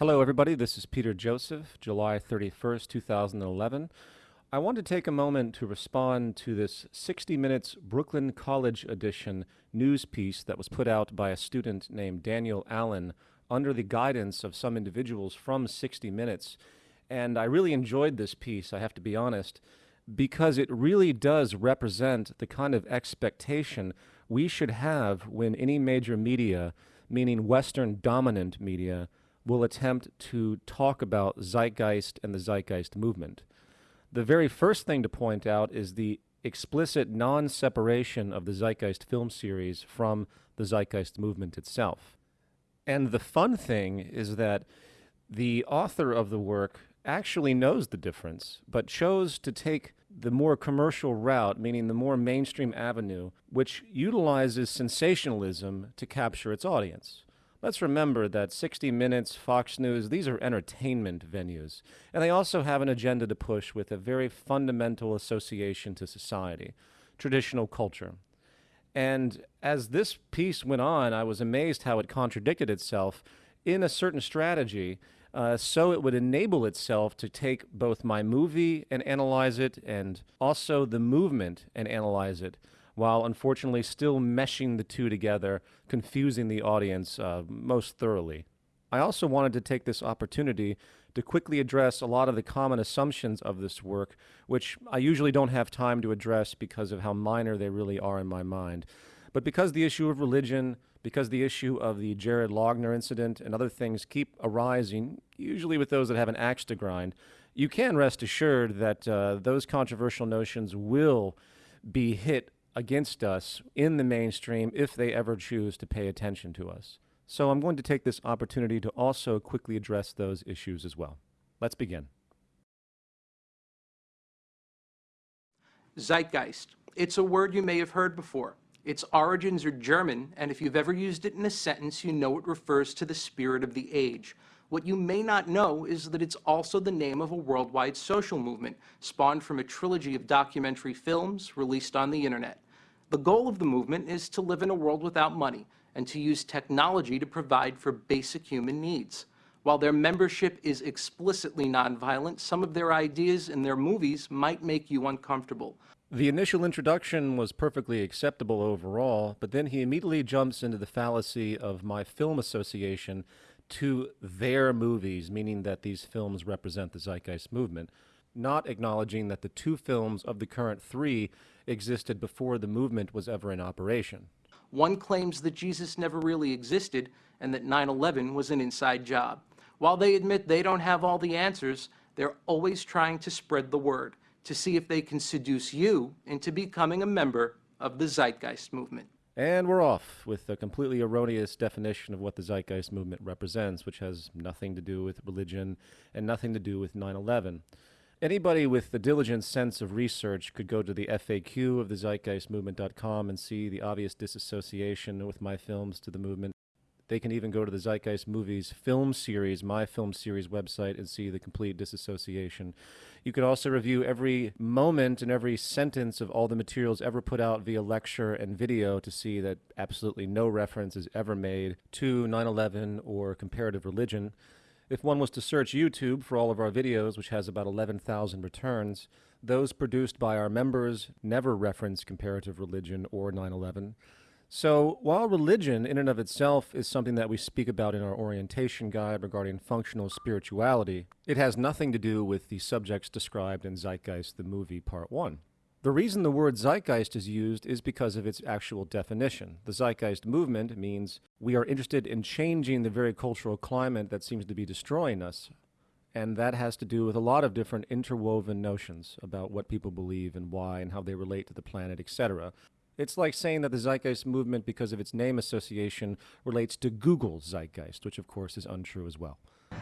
Hello, everybody. This is Peter Joseph, July 31st, 2011. I want to take a moment to respond to this 60 Minutes Brooklyn College edition news piece that was put out by a student named Daniel Allen under the guidance of some individuals from 60 Minutes. And I really enjoyed this piece, I have to be honest, because it really does represent the kind of expectation we should have when any major media, meaning Western dominant media, will attempt to talk about zeitgeist and the zeitgeist movement. The very first thing to point out is the explicit non-separation of the Zeitgeist film series from the Zeitgeist movement itself. And the fun thing is that the author of the work actually knows the difference, but chose to take the more commercial route, meaning the more mainstream avenue, which utilizes sensationalism to capture its audience. Let's remember that 60 Minutes, Fox News, these are entertainment venues. And they also have an agenda to push with a very fundamental association to society, traditional culture. And as this piece went on, I was amazed how it contradicted itself in a certain strategy uh, so it would enable itself to take both my movie and analyze it and also the movement and analyze it while unfortunately still meshing the two together, confusing the audience uh, most thoroughly. I also wanted to take this opportunity to quickly address a lot of the common assumptions of this work, which I usually don't have time to address because of how minor they really are in my mind. But because the issue of religion, because the issue of the Jared Loughner incident and other things keep arising, usually with those that have an axe to grind, you can rest assured that uh, those controversial notions will be hit against us in the mainstream if they ever choose to pay attention to us. So I'm going to take this opportunity to also quickly address those issues as well. Let's begin. Zeitgeist. It's a word you may have heard before. Its origins are German, and if you've ever used it in a sentence, you know it refers to the spirit of the age. What you may not know is that it's also the name of a worldwide social movement, spawned from a trilogy of documentary films released on the internet. The goal of the movement is to live in a world without money and to use technology to provide for basic human needs. While their membership is explicitly nonviolent, some of their ideas in their movies might make you uncomfortable. The initial introduction was perfectly acceptable overall, but then he immediately jumps into the fallacy of my film association to their movies, meaning that these films represent the Zeitgeist movement, not acknowledging that the two films of the current three existed before the movement was ever in operation. One claims that Jesus never really existed and that 9-11 was an inside job. While they admit they don't have all the answers, they're always trying to spread the word to see if they can seduce you into becoming a member of the Zeitgeist movement. And we're off with a completely erroneous definition of what the Zeitgeist movement represents, which has nothing to do with religion and nothing to do with 9 11. Anybody with the diligent sense of research could go to the FAQ of the zeitgeistmovement.com and see the obvious disassociation with my films to the movement. They can even go to the Zeitgeist Movies film series, my film series website, and see the complete disassociation. You could also review every moment and every sentence of all the materials ever put out via lecture and video to see that absolutely no reference is ever made to 9 11 or comparative religion. If one was to search YouTube for all of our videos, which has about 11,000 returns, those produced by our members never reference comparative religion or 9 11. So while religion in and of itself is something that we speak about in our orientation guide regarding functional spirituality, it has nothing to do with the subjects described in Zeitgeist the movie part 1. The reason the word zeitgeist is used is because of its actual definition. The zeitgeist movement means we are interested in changing the very cultural climate that seems to be destroying us. And that has to do with a lot of different interwoven notions about what people believe and why and how they relate to the planet, etc. It's like saying that the Zeitgeist movement, because of its name association, relates to Google's Zeitgeist, which of course is untrue as well.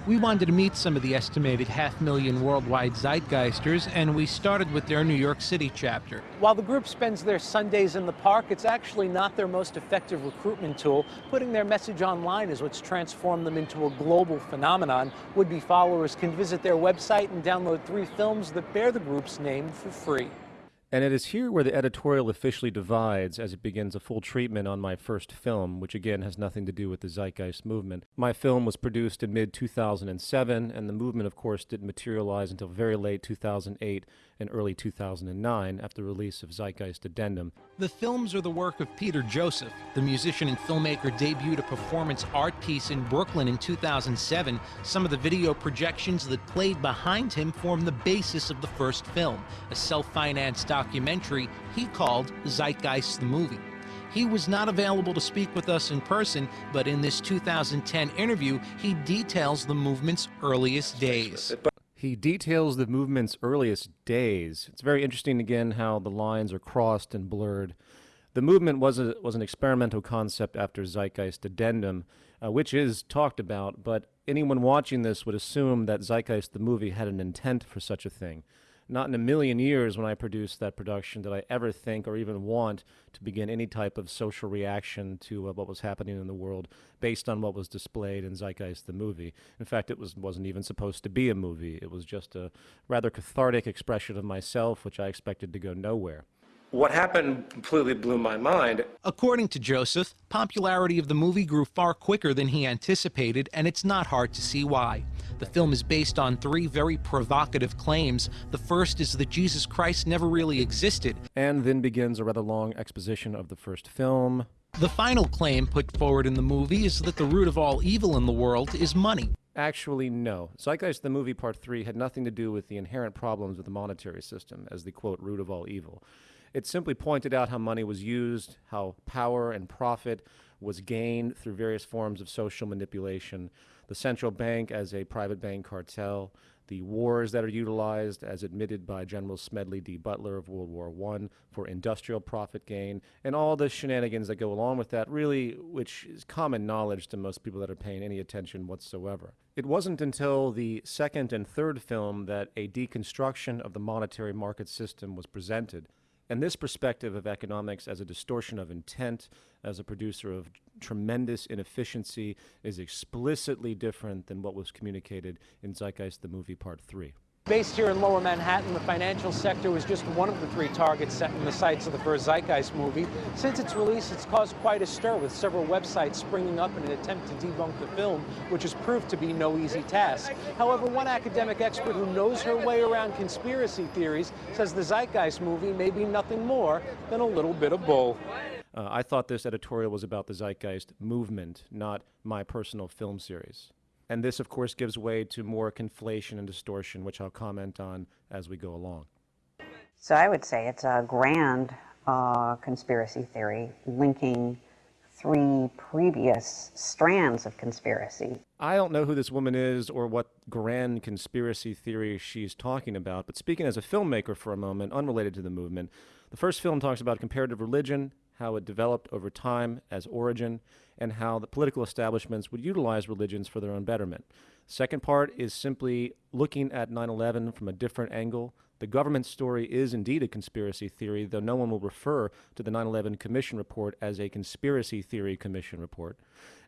We wanted to meet some of the estimated half million worldwide Zeitgeisters, and we started with their New York City chapter. While the group spends their Sundays in the park, it's actually not their most effective recruitment tool. Putting their message online is what's transformed them into a global phenomenon. Would-be followers can visit their website and download three films that bear the group's name for free. And it is here where the editorial officially divides as it begins a full treatment on my first film, which again has nothing to do with the Zeitgeist movement. My film was produced in mid 2007, and the movement, of course, didn't materialize until very late 2008 and early 2009 after the release of Zeitgeist Addendum. The films are the work of Peter Joseph. The musician and filmmaker debuted a performance art piece in Brooklyn in 2007. Some of the video projections that played behind him form the basis of the first film, a self financed documentary he called Zeitgeist the Movie. He was not available to speak with us in person, but in this 2010 interview, he details the movement's earliest days. He details the movement's earliest days. It's very interesting, again, how the lines are crossed and blurred. The movement was, a, was an experimental concept after Zeitgeist Addendum, uh, which is talked about, but anyone watching this would assume that Zeitgeist the movie had an intent for such a thing. Not in a million years when I produced that production did I ever think or even want to begin any type of social reaction to uh, what was happening in the world based on what was displayed in Zeitgeist the movie. In fact, it was, wasn't even supposed to be a movie. It was just a rather cathartic expression of myself, which I expected to go nowhere. What happened completely blew my mind. According to Joseph, popularity of the movie grew far quicker than he anticipated, and it's not hard to see why. The film is based on three very provocative claims. The first is that Jesus Christ never really existed. And then begins a rather long exposition of the first film. The final claim put forward in the movie is that the root of all evil in the world is money. Actually, no. Zeitgeist, the movie part three, had nothing to do with the inherent problems with the monetary system as the quote, root of all evil. It simply pointed out how money was used, how power and profit was gained through various forms of social manipulation, the central bank as a private bank cartel, the wars that are utilized as admitted by General Smedley D. Butler of World War I for industrial profit gain, and all the shenanigans that go along with that, really, which is common knowledge to most people that are paying any attention whatsoever. It wasn't until the second and third film that a deconstruction of the monetary market system was presented. And this perspective of economics as a distortion of intent, as a producer of tremendous inefficiency, is explicitly different than what was communicated in Zeitgeist the Movie Part 3. Based here in lower Manhattan, the financial sector was just one of the three targets set in the sights of the first Zeitgeist movie. Since its release, it's caused quite a stir, with several websites springing up in an attempt to debunk the film, which has proved to be no easy task. However, one academic expert who knows her way around conspiracy theories says the Zeitgeist movie may be nothing more than a little bit of bull. Uh, I thought this editorial was about the Zeitgeist movement, not my personal film series. And this, of course, gives way to more conflation and distortion, which I'll comment on as we go along. So I would say it's a grand uh, conspiracy theory linking three previous strands of conspiracy. I don't know who this woman is or what grand conspiracy theory she's talking about, but speaking as a filmmaker for a moment, unrelated to the movement, the first film talks about comparative religion, how it developed over time as origin, and how the political establishments would utilize religions for their own betterment. Second part is simply looking at 9 11 from a different angle. The government story is indeed a conspiracy theory, though no one will refer to the 9 11 Commission report as a conspiracy theory commission report.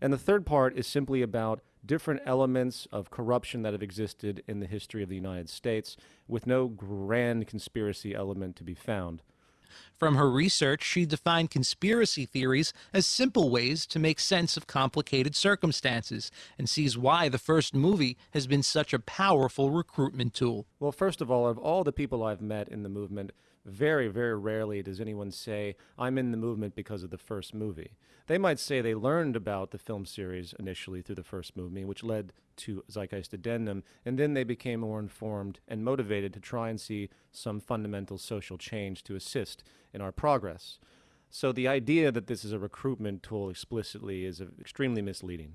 And the third part is simply about different elements of corruption that have existed in the history of the United States, with no grand conspiracy element to be found. From her research, she defined conspiracy theories as simple ways to make sense of complicated circumstances and sees why the first movie has been such a powerful recruitment tool. Well, first of all, of all the people I've met in the movement, very, very rarely does anyone say, I'm in the movement because of the first movie. They might say they learned about the film series initially through the first movie, which led to Zeitgeist Addendum, and then they became more informed and motivated to try and see some fundamental social change to assist in our progress. So the idea that this is a recruitment tool explicitly is uh, extremely misleading.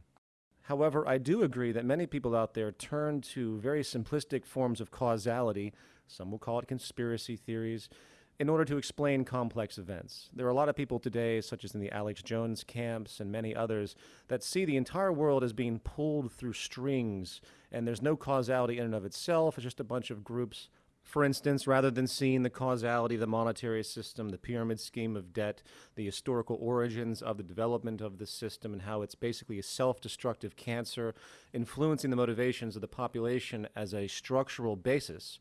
However, I do agree that many people out there turn to very simplistic forms of causality some will call it conspiracy theories, in order to explain complex events. There are a lot of people today, such as in the Alex Jones camps and many others, that see the entire world as being pulled through strings, and there's no causality in and of itself. It's just a bunch of groups for instance, rather than seeing the causality of the monetary system, the pyramid scheme of debt, the historical origins of the development of the system, and how it's basically a self destructive cancer influencing the motivations of the population as a structural basis,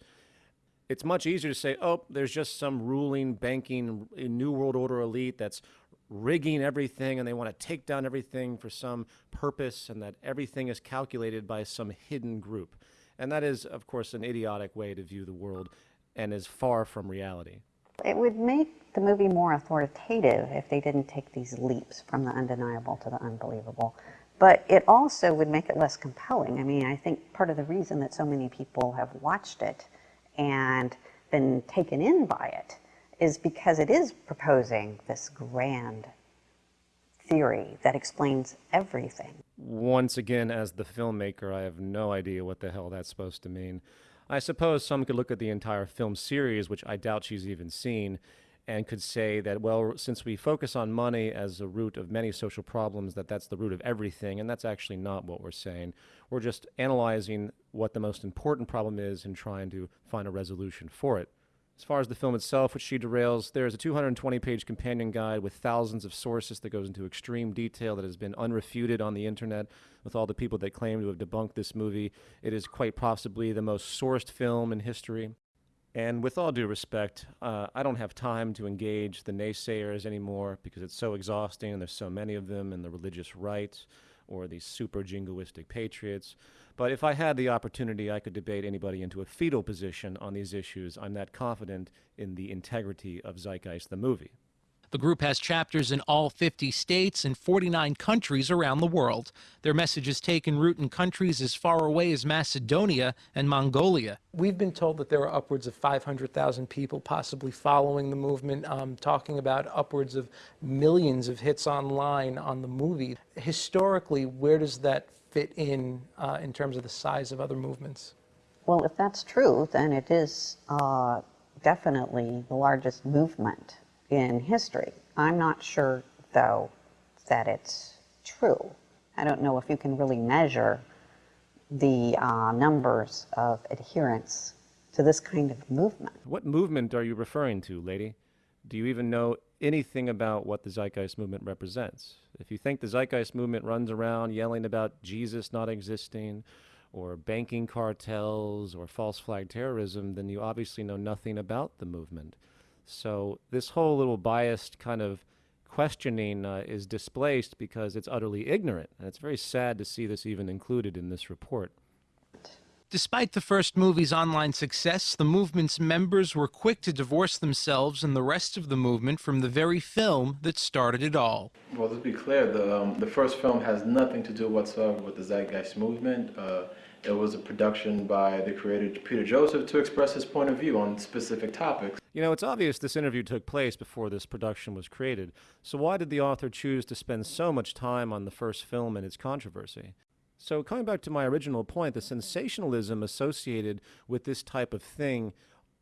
It's much easier to say, oh, there's just some ruling, banking, New World Order elite that's rigging everything and they want to take down everything for some purpose and that everything is calculated by some hidden group. And that is, of course, an idiotic way to view the world and is far from reality. It would make the movie more authoritative if they didn't take these leaps from the undeniable to the unbelievable. But it also would make it less compelling. I mean, I think part of the reason that so many people have watched it and been taken in by it is because it is proposing this grand theory that explains everything. Once again, as the filmmaker, I have no idea what the hell that's supposed to mean. I suppose some could look at the entire film series, which I doubt she's even seen, and could say that, well, since we focus on money as a root of many social problems, that that's the root of everything, and that's actually not what we're saying. We're just analyzing what the most important problem is and trying to find a resolution for it. As far as the film itself, which she derails, there is a 220 page companion guide with thousands of sources that goes into extreme detail that has been unrefuted on the internet with all the people that claim to have debunked this movie. It is quite possibly the most sourced film in history. And with all due respect, uh, I don't have time to engage the naysayers anymore because it's so exhausting and there's so many of them and the religious right or these super jingoistic patriots. But if I had the opportunity, I could debate anybody into a fetal position on these issues. I'm that confident in the integrity of Zeitgeist, the movie. The group has chapters in all 50 states and 49 countries around the world. Their message has taken root in countries as far away as Macedonia and Mongolia. We've been told that there are upwards of 500,000 people possibly following the movement, um, talking about upwards of millions of hits online on the movie. Historically, where does that fit in uh, in terms of the size of other movements? Well, if that's true, then it is uh, definitely the largest movement in history. I'm not sure, though, that it's true. I don't know if you can really measure the uh, numbers of adherents to this kind of movement. What movement are you referring to, lady? Do you even know anything about what the Zeitgeist movement represents? If you think the Zeitgeist movement runs around yelling about Jesus not existing, or banking cartels, or false flag terrorism, then you obviously know nothing about the movement. So this whole little biased kind of questioning uh, is displaced because it's utterly ignorant. And it's very sad to see this even included in this report. Despite the first movie's online success, the movement's members were quick to divorce themselves and the rest of the movement from the very film that started it all. Well, let's be clear, the, um, the first film has nothing to do whatsoever with the Zeitgeist movement. Uh, it was a production by the creator Peter Joseph to express his point of view on specific topics. You know, it's obvious this interview took place before this production was created. So why did the author choose to spend so much time on the first film and its controversy? So coming back to my original point, the sensationalism associated with this type of thing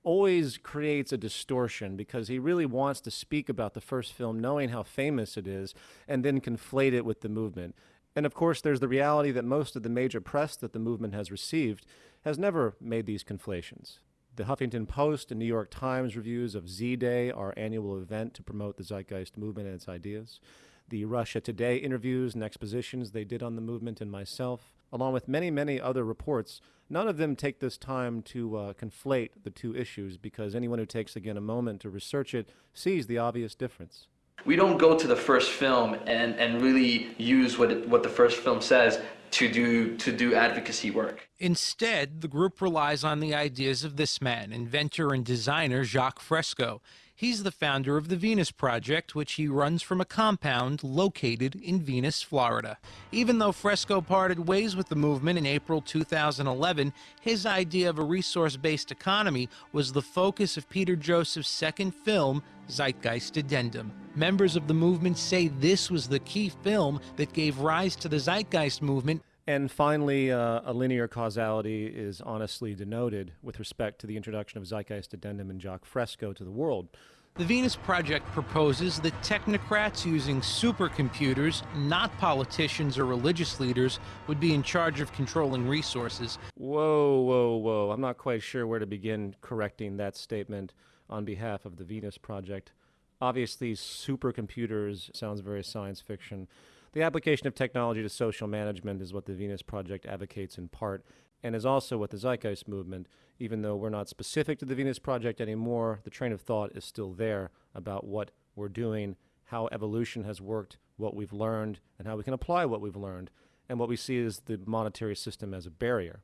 always creates a distortion because he really wants to speak about the first film knowing how famous it is and then conflate it with the movement. And of course, there's the reality that most of the major press that the movement has received has never made these conflations. The Huffington Post and New York Times reviews of Z Day, our annual event to promote the Zeitgeist movement and its ideas, the Russia Today interviews and expositions they did on the movement and myself, along with many, many other reports, none of them take this time to uh, conflate the two issues because anyone who takes, again, a moment to research it sees the obvious difference we don't go to the first film and, and really use what, it, what the first film says to do to do advocacy work. Instead, the group relies on the ideas of this man, inventor and designer Jacques Fresco. He's the founder of the Venus Project, which he runs from a compound located in Venus, Florida. Even though Fresco parted ways with the movement in April 2011, his idea of a resource-based economy was the focus of Peter Joseph's second film, Zeitgeist Addendum. Members of the movement say this was the key film that gave rise to the Zeitgeist movement. And finally, uh, a linear causality is honestly denoted with respect to the introduction of Zeitgeist Addendum and Jacques Fresco to the world. The Venus Project proposes that technocrats using supercomputers, not politicians or religious leaders, would be in charge of controlling resources. Whoa, whoa, whoa. I'm not quite sure where to begin correcting that statement on behalf of the Venus Project. Obviously, supercomputers sounds very science fiction. The application of technology to social management is what the Venus Project advocates in part, and is also what the Zeitgeist movement, even though we're not specific to the Venus Project anymore, the train of thought is still there about what we're doing, how evolution has worked, what we've learned, and how we can apply what we've learned, and what we see is the monetary system as a barrier.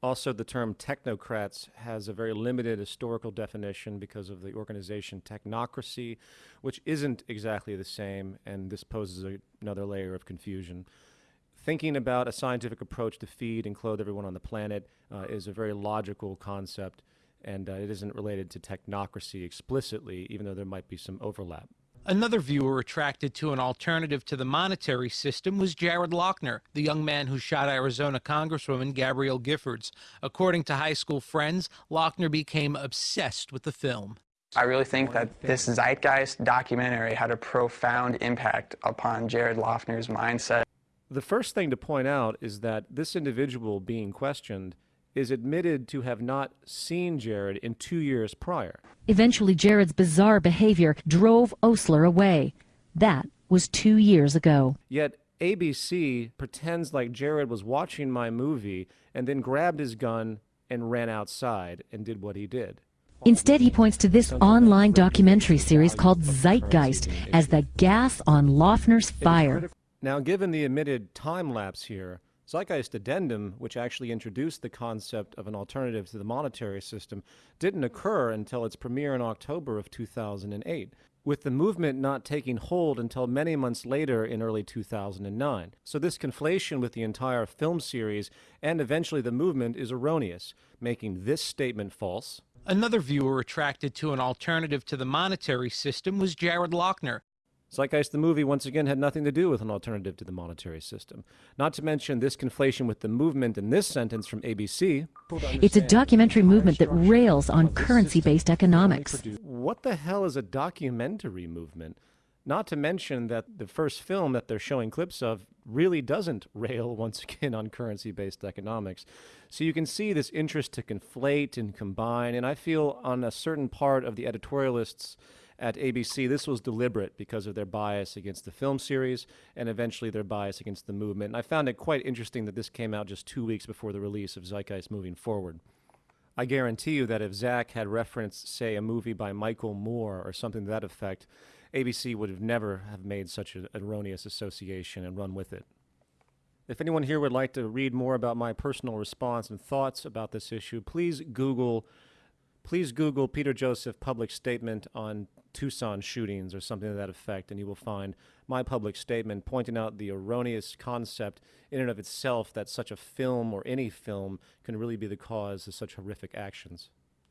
Also, the term technocrats has a very limited historical definition because of the organization technocracy, which isn't exactly the same, and this poses a, another layer of confusion. Thinking about a scientific approach to feed and clothe everyone on the planet uh, is a very logical concept, and uh, it isn't related to technocracy explicitly, even though there might be some overlap. Another viewer attracted to an alternative to the monetary system was Jared Loughner, the young man who shot Arizona Congresswoman Gabrielle Giffords. According to high school friends, Loughner became obsessed with the film. I really think that this Zeitgeist documentary had a profound impact upon Jared Loughner's mindset. The first thing to point out is that this individual being questioned is admitted to have not seen Jared in two years prior. Eventually, Jared's bizarre behavior drove Osler away. That was two years ago. Yet ABC pretends like Jared was watching my movie and then grabbed his gun and ran outside and did what he did. Instead, he points to this online documentary series called Zeitgeist as the gas on Loughner's fire. Now, given the admitted time lapse here, Zeitgeist Addendum, which actually introduced the concept of an alternative to the monetary system, didn't occur until its premiere in October of 2008, with the movement not taking hold until many months later in early 2009. So this conflation with the entire film series and eventually the movement is erroneous, making this statement false. Another viewer attracted to an alternative to the monetary system was Jared Loughner, Zeitgeist the movie once again had nothing to do with an alternative to the monetary system. Not to mention this conflation with the movement in this sentence from ABC. It's a documentary movement that rails on currency-based economics. What the hell is a documentary movement? Not to mention that the first film that they're showing clips of really doesn't rail once again on currency based economics. So you can see this interest to conflate and combine, and I feel on a certain part of the editorialists at ABC, this was deliberate because of their bias against the film series and eventually their bias against the movement. And I found it quite interesting that this came out just two weeks before the release of Zeitgeist moving forward. I guarantee you that if Zach had referenced, say, a movie by Michael Moore or something to that effect, ABC would have never have made such an erroneous association and run with it. If anyone here would like to read more about my personal response and thoughts about this issue, please Google please Google Peter Joseph public statement on Tucson shootings or something to that effect, and you will find my public statement pointing out the erroneous concept in and of itself that such a film or any film can really be the cause of such horrific actions.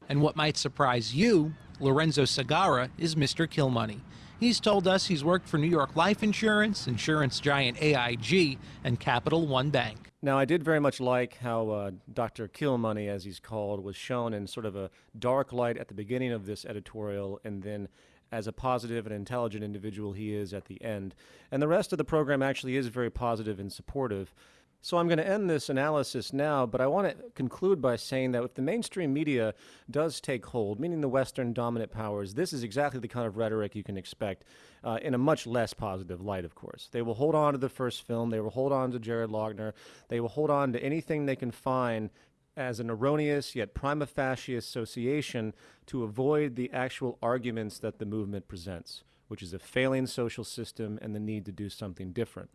And what might surprise you, Lorenzo Segarra is Mr. Killmoney. He's told us he's worked for New York Life Insurance, insurance giant AIG, and Capital One Bank. Now, I did very much like how uh, Dr. Killmoney, as he's called, was shown in sort of a dark light at the beginning of this editorial and then as a positive and intelligent individual he is at the end. And the rest of the program actually is very positive and supportive. So I'm going to end this analysis now, but I want to conclude by saying that if the mainstream media does take hold, meaning the Western dominant powers, this is exactly the kind of rhetoric you can expect uh, in a much less positive light, of course. They will hold on to the first film. They will hold on to Jared Loughner. They will hold on to anything they can find as an erroneous yet prima facie association to avoid the actual arguments that the movement presents, which is a failing social system and the need to do something different.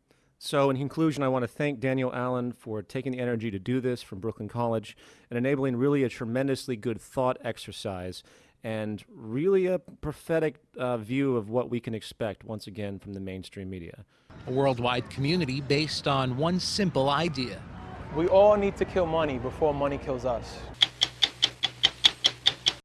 So, in conclusion, I want to thank Daniel Allen for taking the energy to do this from Brooklyn College and enabling really a tremendously good thought exercise and really a prophetic uh, view of what we can expect once again from the mainstream media. A worldwide community based on one simple idea we all need to kill money before money kills us.